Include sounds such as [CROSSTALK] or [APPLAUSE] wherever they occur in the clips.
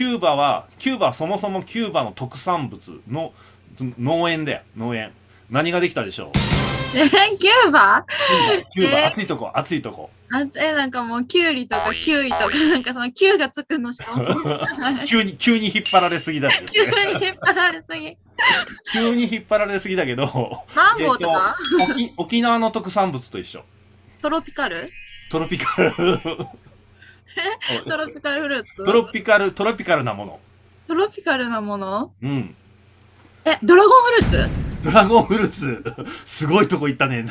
キューバはキューバはそもそもキューバの特産物の農園だよ。農園。何ができたでしょう？えキューバ？キューバ、えー。暑いとこ。暑いとこ。あえ、なんかもう、キュウリとかキウイとか、なんかその、キュウがつくのしか。[LAUGHS] 急に急に引っ張られすぎだね、に引っ張られすぎ。急に引っ張られすぎだけど。マンゴーとか、沖沖縄の特産物と一緒。トロピカル？トロピカルトロピカルフルーツ？トロピカルトロピカルなもの。トロピカルなもの？うん。え、ドラゴンフルーツ？ドラゴンフルーツ。[LAUGHS] すごいとこ行ったね。[LAUGHS]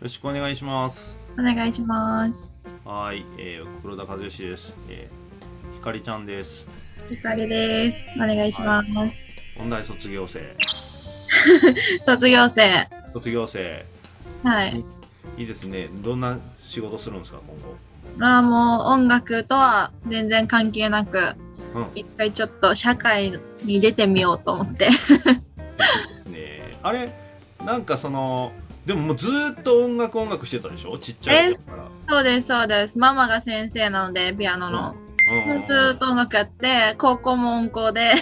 よろしくお願いします。お願いします。はい、えー、黒田和義です、えー、ひかりちゃんですゆかりです。お願いします。音大卒業生 [LAUGHS] 卒業生。卒業生はい。いいですねどんな仕事するんですか今後？まあもう音楽とは全然関係なく、うん一回ちょっと社会に出てみようと思って。ねえあれ？なんかそのでももうずーっと音楽音楽してたでしょ？ちっちゃい頃からそうです、そうです。ママが先生なので、ピアノの。うずーっと音楽やって、高校も音工で、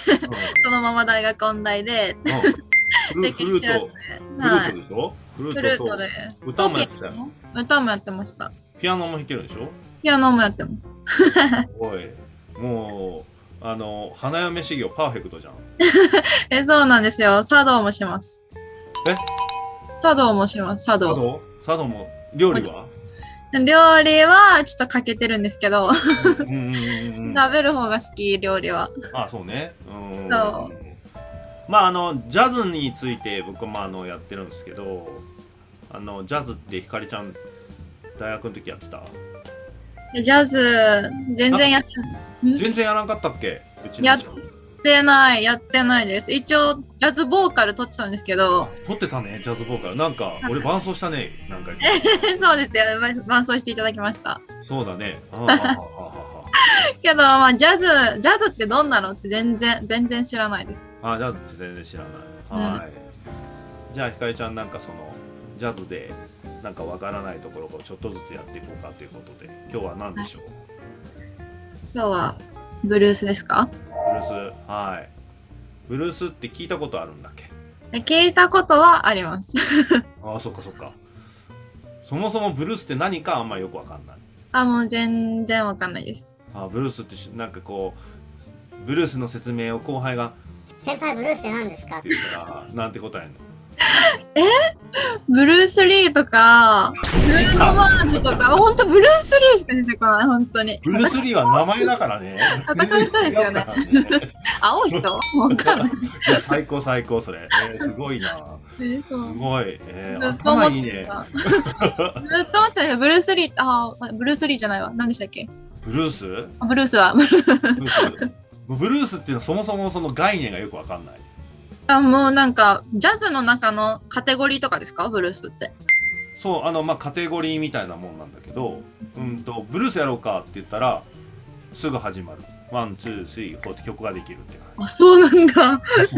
そのまま大学音大で、うんフルフルートはい。フルートで。歌もやってたよ歌もやってました。ピアノも弾けるでしょ？ピアノもやってます。おいもうあの花嫁修行パーフェクトじゃん [LAUGHS] え、そうなんですよ。茶道もします。え？茶道もします、茶道。茶道？茶道も料理は？料理はちょっと欠けてるんですけど、食べる方が好き、料理は。あそうね。うん。そまああのジャズについて僕もあのやってるんですけどあのジャズってひかりちゃん大学の時やってた？ジャズ、全然やっ全然やらんかったっけ？うちのやってない、やってないです。一応、ジャズボーカル取ってたんですけど、撮ってたねジャズボーカル。なんか俺伴奏したねなんか [LAUGHS] そうですよ、伴奏していただきました。そうだね。[LAUGHS] けど、まあ、ジャズ、ジャズってどんなのって全然、全然知らないです。ああジャズって全然知らない。はい、じゃあひかりちゃんなんかそのジャズでなんかわからないところをちょっとずつやっていこうかということで今日は何でしょう、今日は、ブルースですか？はい。ブルースって聞いたことあるんだっけ？聞いたことはあります。[LAUGHS] ああそっかそっか。そもそもブルースって何かあんまりよくわかんない。あ、もう全然わかんないです。あーブルースってしなんかこうブルースの説明を後輩が先輩ブルースって何ですか？って言ったらなんて答えんの？[LAUGHS] ブルース・リーとか、ブルーノ・マーズとか、ほんとブルース・リーしか出てこない、本当に。ブルース・リーは名前だからね戦う人ですよね [LAUGHS] 青い人？わかんない。最高最高それ、えー、[LAUGHS] すごいなえすごい、えー、頭いいね。ずっと思って。[LAUGHS] ブルース・リー、あ、ブルース・リーじゃないわ。何でしたっけ？ブルース？あブルースは。ブルースブルースっていうのはそもそもその概念がよくわかんないあ、もうなんか、ジャズの中のカテゴリーとかですか？ブルースって。そうあのまあカテゴリーみたいなもんなんだけどうんとブルースやろうかって言ったらすぐ始まる。 one two three four って曲ができるって感あ、そうなんだ。[LAUGHS]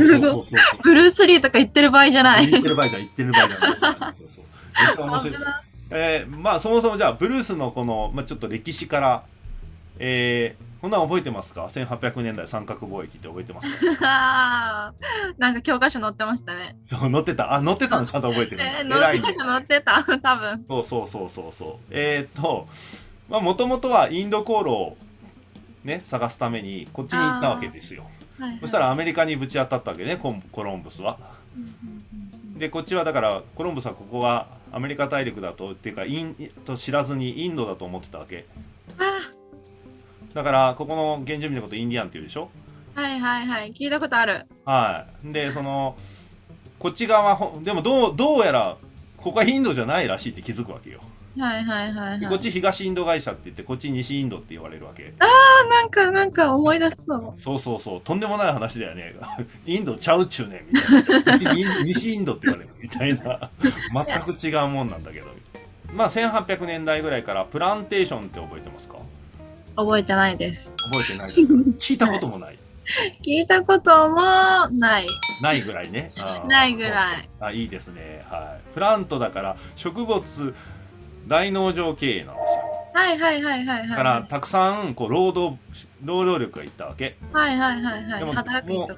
ブルース・リーとか言ってる場合じゃない。言ってる場合じゃん言ってる場合じゃない。そうそうそう。[LAUGHS] えー、まあそもそもじゃあブルースのこの、まあ、ちょっと歴史からえー、こんなん覚えてますか？1800年代三角貿易って覚えてますか？[LAUGHS] なんか教科書載ってましたね。そう載ってた？あ載ってたの？ちゃんと覚えてるえー、載ってた、載ってた、[LAUGHS] 多分。そうそうそうそうそう。えー、っとまあもともとはインド航路をね探すためにこっちに行ったわけですよ。はいはい。そしたらアメリカにぶち当たったわけねコンコロンブスは。でこっちはだからコロンブスはここはアメリカ大陸だとっていうかインと知らずにインドだと思ってたわけ。あだからここの原住民のことインディアンっていうでしょ？はいはいはい。聞いたことある。はい。でそのこっち側ほでもどうどうやらここはインドじゃないらしいって気づくわけよ。はいはいはい、はい。でこっち東インド会社って言ってこっち西インドって言われるわけ。あなんか、なんか思い出しそう。そうそうそう。とんでもない話だよね。[LAUGHS] インドちゃうっちゅうねん。みたいな。こっちに西インドって言われる。みたいな。全く違うもんなんだけど。まあ1800年代ぐらいからプランテーションって覚えてますか？覚えてないです。覚えてないですか？[LAUGHS] 聞いたこともない聞いたこともない。ないぐらいね。ないぐらい。あいいですね。はい。プラントだから植物大農場経営なんですよ。はいはいはいはいはい。だからたくさんこう労働労働力がいったわけ。はいはいはいはい。でも働く人。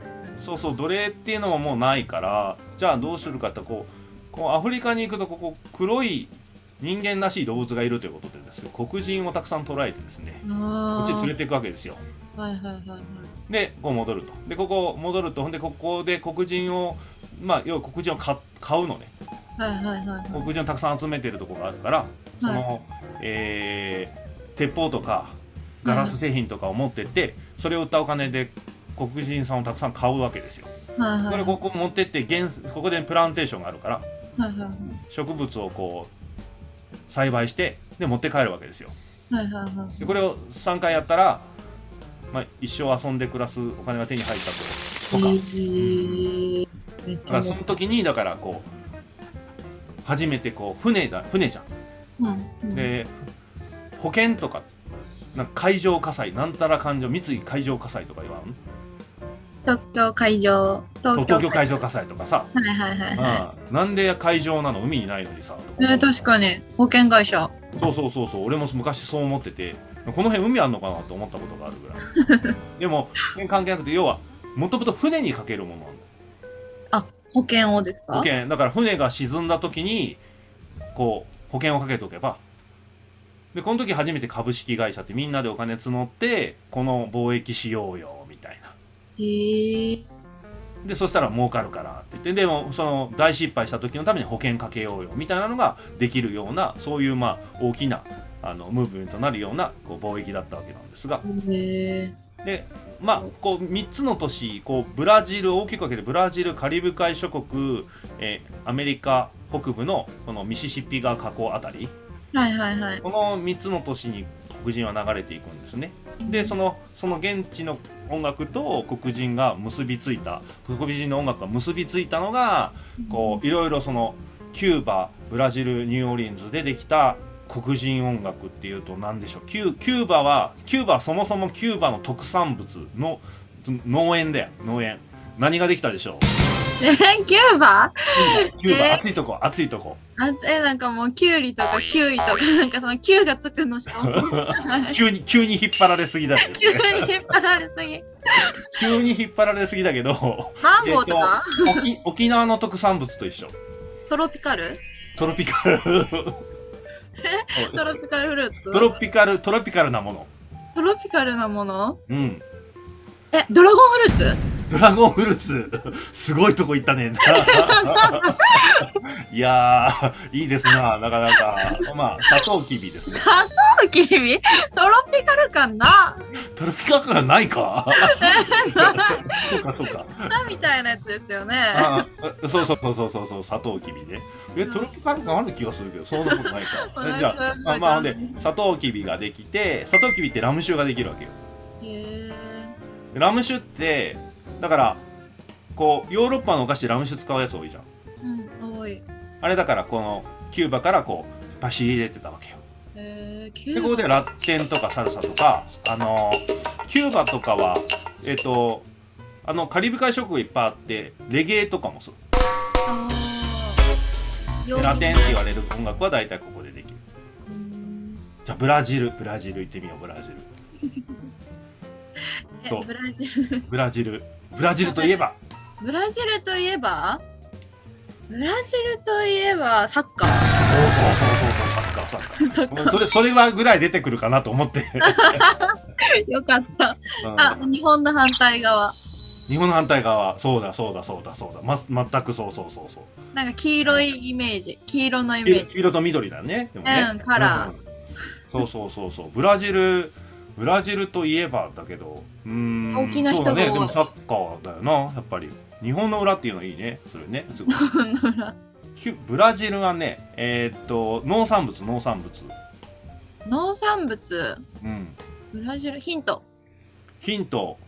そうそう奴隷っていうのももうないからじゃあどうするかってこうこうアフリカに行くとここ黒い人間らしい動物がいるということでですね黒人をたくさん捕らえてですねこっちに連れていくわけですよ。はいはいはいはい。でこう戻るとでここ戻るとほんでここで黒人をまあ要は黒人を買買うのねはいはいはいはい。黒人をたくさん集めてるところがあるからその、えー鉄砲とかガラス製品とかを持ってって、それを売ったお金で黒人さんをたくさん買うわけですよ。はいはいこれここ持ってって原ここでプランテーションがあるからはいはいはい植物をこう栽培してで持って帰るわけですよ。はいはいはい。でこれを3回やったら、まあ、一生遊んで暮らすお金が手に入ったととか。えーだからその時にだからこう初めてこう船だ船じゃうんん。うんで保険とかなんか海上火災なんたら環状三井海上火災とか言わん？東京海上。東東京海上火災とかさ、はいはいはいはうん、なんで海上なの海にないのにさえー、確かに。保険会社。そうそうそうそう。俺も昔そう思ってて。この辺海あんのかなと思ったことがあるぐらい。[LAUGHS] でも関係なくて要はもともと船にかけるものなんだよあ、保険をですか？保険。だから船が沈んだ時にこう保険をかけておけば。でこの時初めて株式会社ってみんなでお金募ってこの貿易しようよでそしたら儲かるからって言ってでもその大失敗した時のために保険かけようよみたいなのができるようなそういうまあ大きなあのムーブメントになるようなこう貿易だったわけなんですが。へでまあこう3つの都市こうブラジル大きく分けてブラジルカリブ海諸国、えーアメリカ北部のこのミシシッピ川河口あたり。ーはいはいはい。この3つの都市に黒人は流れていくんですね。でそのその現地の音楽と黒人が結びついた黒人の音楽が結びついたのがこういろいろそのキューバブラジルニューオーリンズでできた黒人音楽っていうと何でしょう？キュキューバはキューバはそもそもキューバの特産物の農園だよ。農園。何ができたでしょう？えー、[LAUGHS] キューバ？キューバ、え？ー暑いとこ暑いとこ。あえなんかもうキュウリとかキウイとか [LAUGHS] なんかそのキュウがつくのしか [LAUGHS] 急に急に引っ張られすぎだけ急に引っ張られすぎ。急に引っ張られすぎだけど。マンゴーとか、沖沖縄の特産物と一緒。トロピカル？トロピカル。トロピカルフルーツ？トロピカルトロピカルなもの。トロピカルなもの？うん。えドラゴンフルーツ？ドラゴンフルーツ。すごいとこ行ったね [LAUGHS] いやーいいですななかなか。まあサトウキビですね。キビ？トロピカル感な？トロピカル感ない [LAUGHS] か。そうかそうか。ツタみたいなやつですよね。そうそうそうそうそうそうサトウキビね。えトロピカル感ある気がするけどそんなことないか。[LAUGHS] えじゃあまあでサトウキビができてサトウキビってラム酒ができるわけよ。へでラム酒ってだからこうヨーロッパのお菓子でラム酒使うやつ多いじゃん。えうん多い。あれだからこのキューバからこうパシリ入れてたわけよ。へえキでューバ。ここでラテンとかサルサとかあのキューバとかはえっ、とあのカリブ海諸国いっぱいあってレゲエとかもそうラテンって言われる音楽は大体ここでできる。うん。じゃあブラジル。ブラジル行ってみようブラジル。[LAUGHS] そう。えブラジル。[LAUGHS] ブラジルブラジルといえば。ブラジルといえば？ブラジルといえばサッカー。そうそうそうそうサッカーサッカー。それそれはぐらい出てくるかなと思って、[LAUGHS] よかった。うん。あ日本の反対側。日本の反対側。そうだそうだそうだそうだ、ま、全くそうそうそうそう。なんか黄色いイメージ。黄色のイメージ。黄色と緑だねでもね、うんカラー。うん。そうそうそうそう。ブラジルブラジルといえばだけどうーん大きな人が多いそうだね。でもサッカーだよなやっぱり。日本の裏っていうのいいねそれね。すごい。キュブラジルはねえーっと農産物農産物。農産物？うん。ブラジルヒント。ヒント。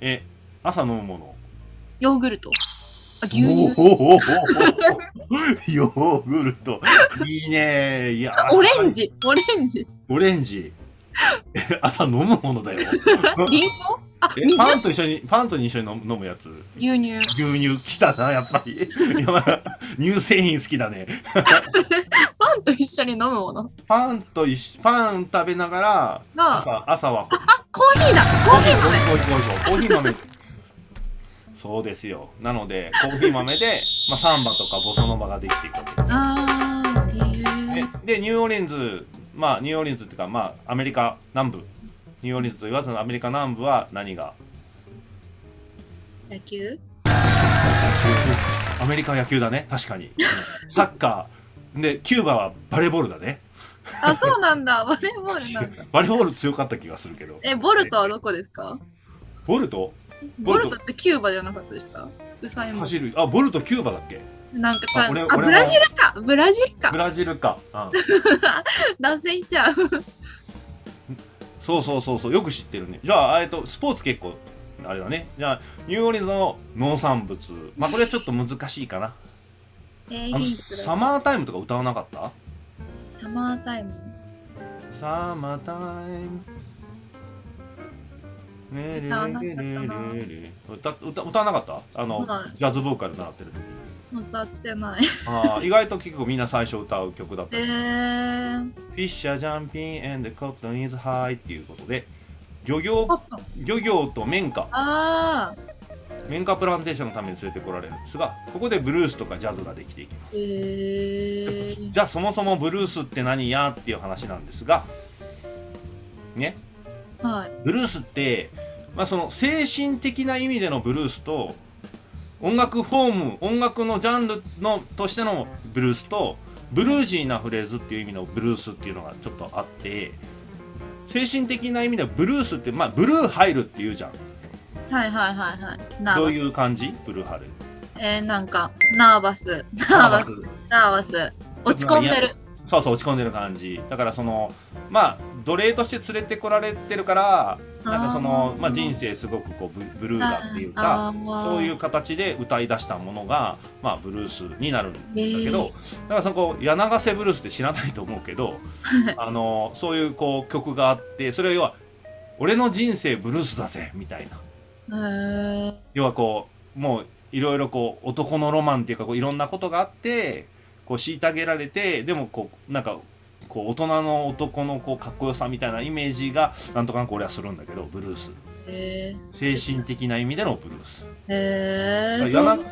え朝飲むもの。ヨーグルト。あ牛乳。おおヨーグルト。いいねいやあオレンジ。オレンジ。オレンジ。え [LAUGHS] 朝飲むものだよ。リンゴあ、パンと一緒にパンと一緒に飲むやつ。牛乳。牛乳きたなやっぱり。乳製品好きだね。パンと一緒に飲むもの？パンと一緒パン食べながらが、朝朝はあ、コーヒーだ。コーヒー豆。コーヒー豆コーヒー豆。そうですよ。なのでコーヒー豆で、まあ、サンバとかボサノバができていくわけですあー、へでー。でニューオーリンズまあニューオーリンズっていうかまあアメリカ南部。ニューオーリンズと言わずアメリカ南部は何が？野球？アメリカは野球だね。確かに。[LAUGHS] サッカー。でキューバはバレーボールだね。あ、そうなんだ。バレーボールなんだ。[LAUGHS] バレーボール強かった気がするけど。え、ボルトはどこですか？ボルト？ボルト。ってキューバじゃなかったでしたウサインボル走る。あボルトキューバだっけ？トなんかかあ、ブラジルか。ブラジルブかラジルか、うん、[LAUGHS] 男性いっちゃう。そうそうそうそう。よく知ってるね。じゃあえっとスポーツ結構あれだね。じゃあニューオーリンズの農産物。まあこれはちょっと難しいかな。えー、サマータイムとか歌わなかった？サマータイム。サマータイム。ねわなかったれなれれれ歌歌歌わなかった？あの、はい。ジャズボーカル習ってる時歌ってない。あー意外と結構みんな最初歌う曲だったえりする、ー、フィッシャー。ジャンピン and the cotton is high っていうことで漁業。漁業と綿花。あ綿花プランテーションのために連れてこられるんですがここでブルースとかジャズができていきます。ー、えー、じゃあそもそもブルースって何やっていう話なんですがね？はい。ブルースって、まあ、その精神的な意味でのブルースと音楽フォーム音楽のジャンルのとしてのブルースとブルージーなフレーズっていう意味のブルースっていうのがちょっとあって精神的な意味ではブルースってまあブルー入るっていうじゃんはいはいはいはい。どう。いう感じ？ブルー入るえー、なんか、ナーバス。ナーバス。ナーバス。落ち込んでる。そうそう落ち込んでる感じ。だからそのまあ奴隷として連れてこられてるからなんかそのまあ、人生すごくこうブブルーだっていうかそういう形で歌い出したものが、まあ、ブルースになるんだけど、へだからそこ柳瀬ブルースって知らないと思うけどあのそういうこう曲があってそれは要は「俺の人生ブルースだぜ」みたいな。えー、要はこうもういろいろこう男のロマンっていうかこういろんなことがあってこう虐げられてでもこうなんかこう大人の男のこうかっこよさみたいなイメージがなんとかなく俺はするんだけどブルース。え精神的な意味でのブルース。ー、えー、柳そう。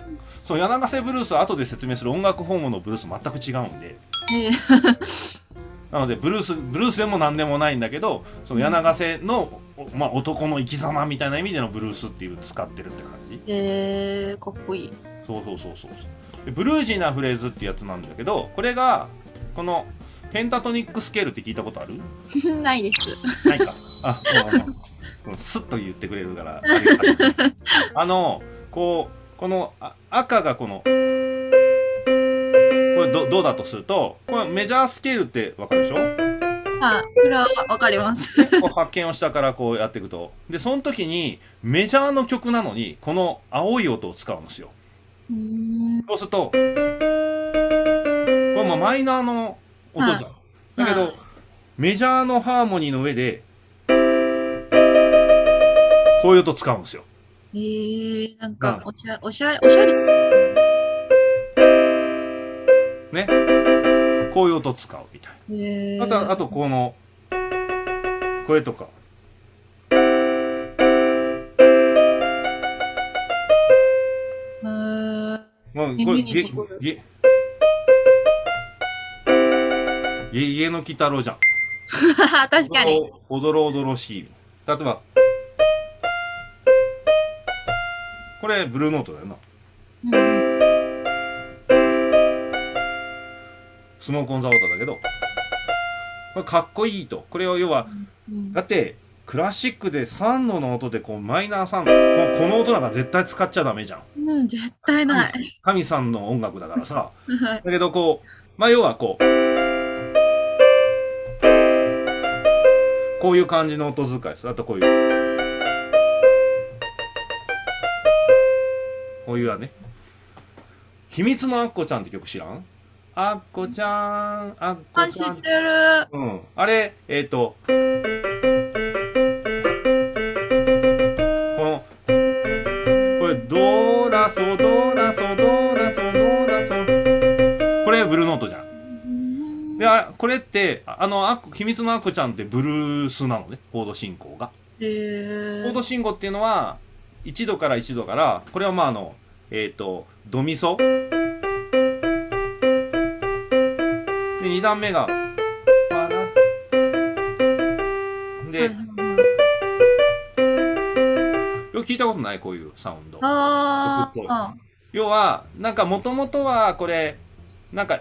そう柳瀬ブルースは後で説明する音楽フォームのブルース全く違うんで。えー。[LAUGHS] なのでブルースブルースでも何でもないんだけどその柳瀬の、おまあ、男の生き様みたいな意味でのブルースっていう使ってるって感じ。えー、かっこいい。そうそうそうそうそう。でブルージーなフレーズってやつなんだけどこれがこのペンタトニックスケールって聞いたことある？[LAUGHS] ないです。ないかあもうスッと言ってくれるから [LAUGHS] あのこうこのあ赤がこのこれどどうだとするとこれメジャースケールってわかるでしょ？はい、それはわかります。発見を下からこうやっていくとでその時にメジャーの曲なのにこの青い音を使うんですよ。そうするとこれもマイナーの音じゃん、だけど、はい。メジャーのハーモニーの上でこういう音使うんですよ。えー、なんかな、おしゃおしゃれ、おしゃれ。ね。こういう音使うみたいえー、なあとあとこのこれとかー、もうこれ耳にゲ残る。ゲゲゲの鬼太郎じゃん。[LAUGHS] 確かに。おどろおどろしい。例えば。これブルーノートだよな。うん。スモークオンザウォーターだけど。これかっこいいと。これを要はうんだってクラシックで3度の音でこうマイナー3度ここの音なんか絶対使っちゃダメじゃんうん、絶対ない。神さんの音楽だからさ。はい。だけどこうまあ要はこうこういう感じの音遣いです。あとこういう。こういうはね「秘密のアッコちゃん」って曲知らん？アッコちゃんアッあ、コちゃん。知ってる。うん。あれ、えっ、と、れってあのあ秘密のアッコちゃんってブルースなのねコード進行が。へコード進行っていうのは1度から1度からこれはまああのえっ、とドミソ。で2段目がパラ。で、よく聞いたことない？こういうサウンド。要はなんかもともとはこれなんか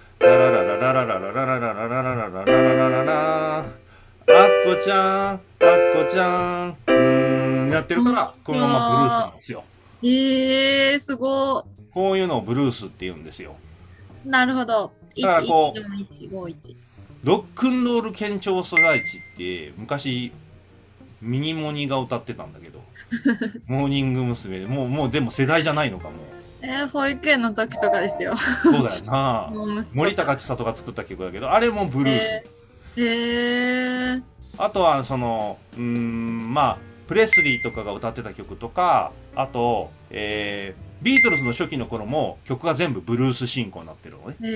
アッコちゃんアッコちゃんうーんやってるからこのままブルースなんですよえー、すごこういうのをブルースって言うんですよ。なるほど。だからこう1。ロックンロール県庁所在地って昔ミニモニが歌ってたんだけどモーニング娘。もうもうでも世代じゃないのかもえー、保育園の時とかですよ。そうだよな。[LAUGHS] 森高千里が作った曲だけどあれもブルース、えー、えー、あとはそのうーんまあプレスリーとかが歌ってた曲とかあと、えー、ビートルズの初期の頃も曲が全部ブルース進行になってるのね。え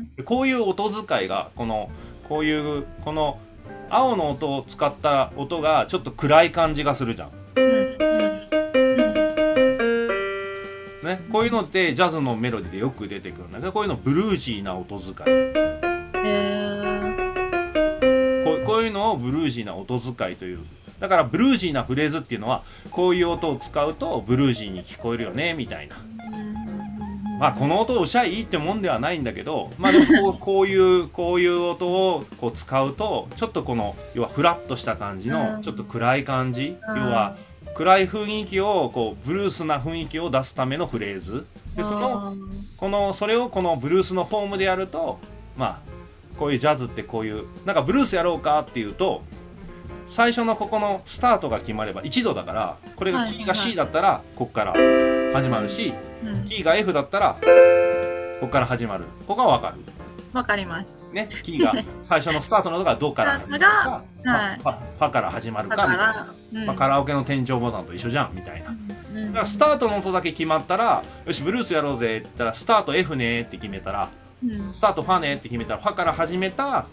ー、でこういう音遣いがこのこういうこの青の音を使った音がちょっと暗い感じがするじゃんね、こういうのってジャズのメロディでよく出てくるんだけどこういうのブルージーな音遣い。うん。えこうこういうのをブルージーな音遣いという。だからブルージーなフレーズっていうのはこういう音を使うとブルージーに聞こえるよねみたいな。ー、まあこの音をおしゃいいってもんではないんだけどまあこう [LAUGHS] こういうこういう音をこう使うとちょっとこの要はフラッとした感じうん。のちょっと暗い感じ。うん。要は暗い雰囲気をこうブルースな雰囲気を出すためのフレーズ。でそのこのそれをこのブルースのフォームでやるとまあこういうジャズってこういうなんかブルースやろうかっていうと最初のここのスタートが決まれば1度だからこれがはいキーが C だったらここから始まるしうん。キーが F だったらここから始まる。ここは分かるわかります。ねキーが最初のスタートの音がドから [LAUGHS] 始まるかはい。ファから始まるだかかみたいな、ら、うん。まあ、カラオケの天井ボタンと一緒じゃんみたいな。うんだからスタートの音だけ決まったらよしブルースやろうぜって言ったらスタート F ねって決めたらうん。スタートファねって決めたらファから始めた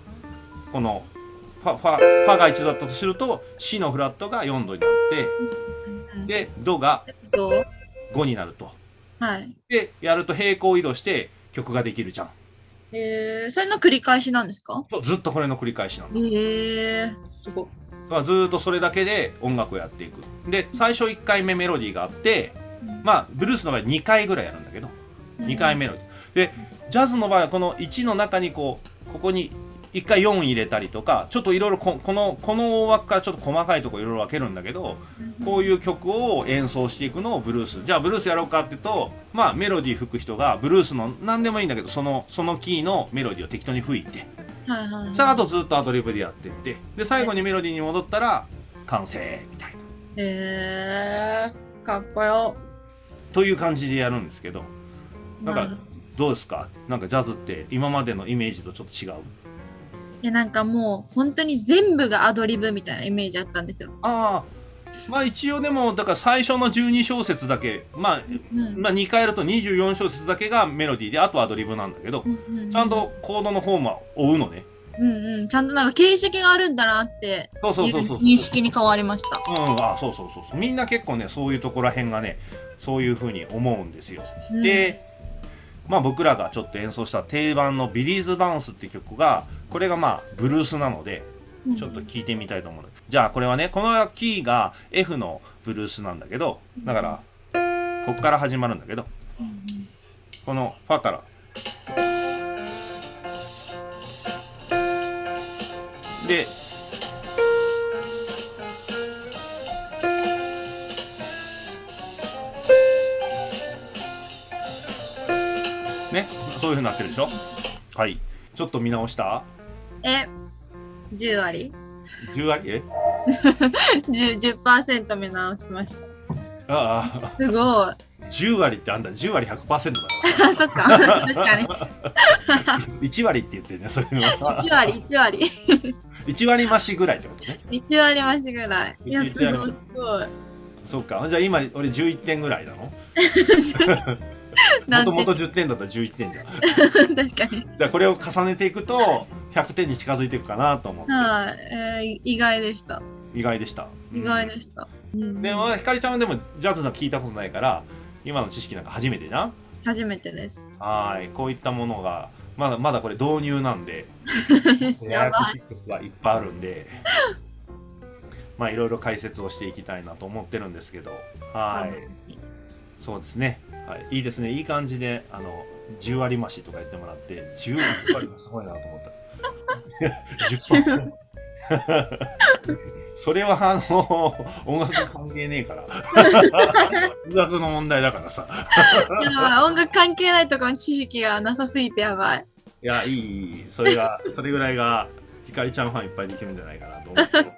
このファファファが1度だったとすると C のフラットが4度になってうん。でドがどう？5になると。はい。でやると平行移動して曲ができるじゃんえー、それの繰り返しなんですか？そうずっとこれの繰り返しなのえー、すごい。だからずーっとそれだけで音楽をやっていく。で最初1回目メロディーがあってまあブルースの場合2回ぐらいやるんだけど2回メロディー。でジャズの場合はこの1の中にこうここに1回4入れたりとかちょっといろいろここのこの大枠からちょっと細かいところいろいろ分けるんだけどこういう曲を演奏していくのをブルース。じゃあブルースやろうかって言うとまあメロディー吹く人がブルースの何でもいいんだけどそのそのキーのメロディーを適当に吹いてはいはい。そしたらあとずっとアドリブでやってってで最後にメロディーに戻ったら完成みたいな。えー、かっこよ。という感じでやるんですけどなんかなるどうですか？なんかジャズって今までのイメージとちょっと違う？いやなんかもう本当に全部がアドリブみたいなイメージあったんですよ。ああまあ一応でもだから最初の12小節だけまあ、うん。まあ2回やると24小節だけがメロディーであとはアドリブなんだけどうんうんちゃんとコードのフォームは追うのね。うんうん、ちゃんとなんか形式があるんだなってそうそうそう認識に変わりました。うんあそうそうそうそう。みんな結構ねそういうところらへんがねそういうふうに思うんですよ。うん、で、まあ僕らがちょっと演奏した定番の「ビリーズ・バウンス」って曲がこれがまあブルースなのでうん。ちょっと聞いてみたいと思う、じゃあこれはねこのキーが F のブルースなんだけどだからここから始まるんだけど。うんうんこのファから。でそういうふうになってるでしょ？はいちょっと見直した？え、10割？10割？え？10, ?10% 目直しました。ああすごい。10割ってあんだ10割100%だかあ、[LAUGHS] そっか。確かに。[LAUGHS] ら1割って言ってるねそういうのは1割、1割。1割増しぐらいってことね1割増しぐらい。いや、すごい、すごい。そっかじゃあ今俺11点ぐらいなの？[LAUGHS] もともと10点だったら11点じゃん。[LAUGHS] 確かに。じゃあこれを重ねていくと100点に近づいていくかなと思って。はい、えー、意外でした。意外でした。意外でした。うん。でもひかりちゃんはでもジャズは聞いたことないから今の知識なんか初めてじゃん？初めてです。はい。こういったものがまだまだこれ導入なんで。[LAUGHS] やばい。しいことがいっぱいあるんで。[LAUGHS] まあいろいろ解説をしていきたいなと思ってるんですけど。はい。そうですね、はい、いいですね。いい感じであの10割増しとか言ってもらって10割もすごいなと思った。10% [LAUGHS] それはあの音楽関係ねえから。音楽の問題だからさ。音楽関係ないところの知識がなさすぎてやばい。いやいいいい。それがそれぐらいがひかりちゃんファンいっぱいできるんじゃないかなと思って。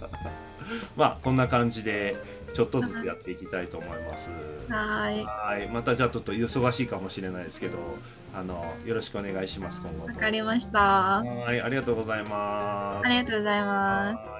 [LAUGHS] まあこんな感じでちょっとずつやっていきたいと思いますはーい。はいまたじゃあちょっと忙しいかもしれないですけどあのよろしくお願いします今後わとかりました。はいありがとうございますありがとうございます。はい